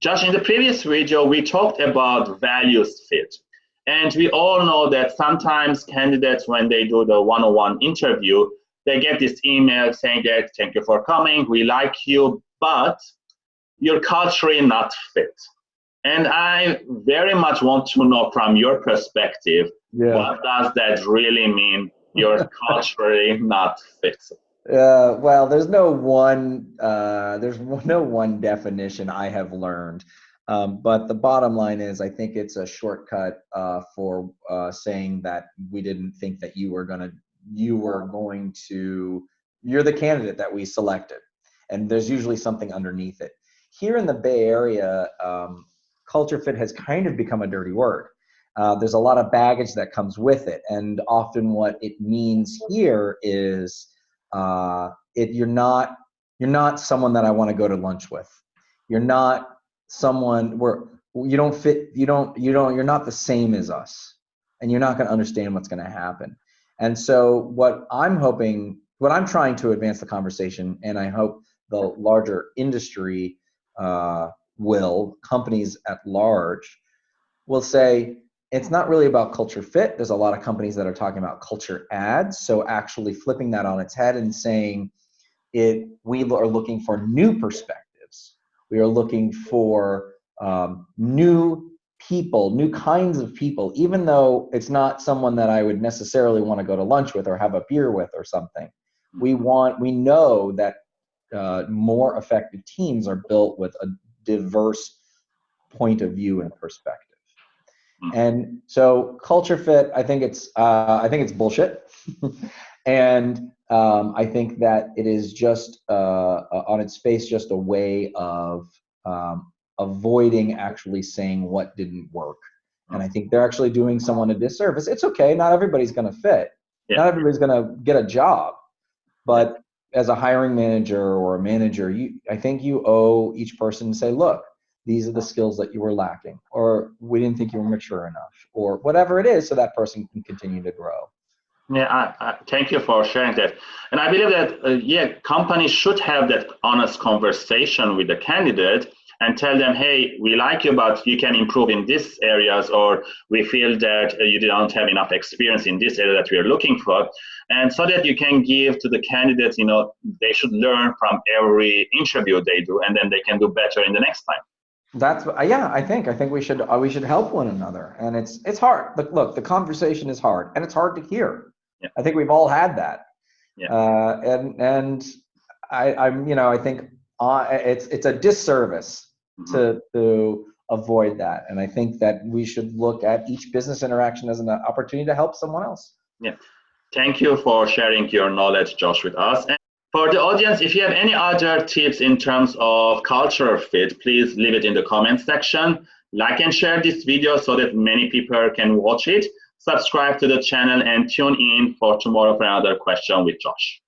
Josh, in the previous video, we talked about values fit. And we all know that sometimes candidates, when they do the one-on-one interview, they get this email saying that, thank you for coming, we like you, but you're culturally not fit. And I very much want to know from your perspective, yeah. what does that really mean, you're culturally not fit? Uh, well, there's no one uh, there's no one definition I have learned, um, but the bottom line is I think it's a shortcut uh, for uh, saying that we didn't think that you were gonna you were going to you're the candidate that we selected, and there's usually something underneath it. Here in the Bay Area, um, culture fit has kind of become a dirty word. Uh, there's a lot of baggage that comes with it, and often what it means here is uh, it, you're not you're not someone that I want to go to lunch with. You're not someone where you don't fit. You don't you don't you're not the same as us, and you're not going to understand what's going to happen. And so what I'm hoping, what I'm trying to advance the conversation, and I hope the larger industry uh, will, companies at large, will say, it's not really about culture fit. There's a lot of companies that are talking about culture adds. So actually flipping that on its head and saying it, we are looking for new perspectives. We are looking for um, new people, new kinds of people, even though it's not someone that I would necessarily want to go to lunch with or have a beer with or something. We mm-hmm. want, we know that uh, more effective teams are built with a diverse point of view and perspective. Mm. And so culture fit, I think it's uh, I think it's bullshit, and um, I think that it is just uh, on its face just a way of um, avoiding actually saying what didn't work. And I think they're actually doing someone a disservice. It's okay, not everybody's going to fit. Yeah. Not everybody's going to get a job, but as a hiring manager or a manager, you I think you owe each person to say, look, these are the skills that you were lacking or we didn't think you were mature enough or whatever it is so that person can continue to grow. Yeah I, I, thank you for sharing that. And i believe that uh, yeah companies should have that honest conversation with the candidate and tell them hey we like you but you can improve in these areas or we feel that uh, you don't have enough experience in this area that we are looking for. And so that you can give to the candidates you know they should learn from every interview they do and then they can do better in the next time that's uh, yeah. I think I think we should uh, we should help one another, and it's it's hard. But look, the conversation is hard, and it's hard to hear. Yeah. I think we've all had that. Yeah. Uh, and and I I'm you know I think uh, it's it's a disservice mm-hmm. to to avoid that, and I think that we should look at each business interaction as an opportunity to help someone else. Yeah. Thank you for sharing your knowledge, Josh, with us. For the audience, if you have any other tips in terms of cultural fit, please leave it in the comment section. Like and share this video so that many people can watch it. Subscribe to the channel and tune in for tomorrow for another question with Josh.